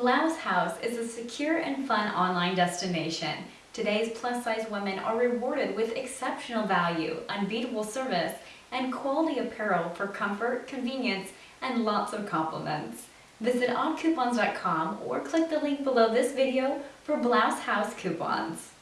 Blouse House is a secure and fun online destination. Today's plus-size women are rewarded with exceptional value, unbeatable service, and quality apparel for comfort, convenience, and lots of compliments. Visit oddcoupons.com or click the link below this video for Blouse House coupons.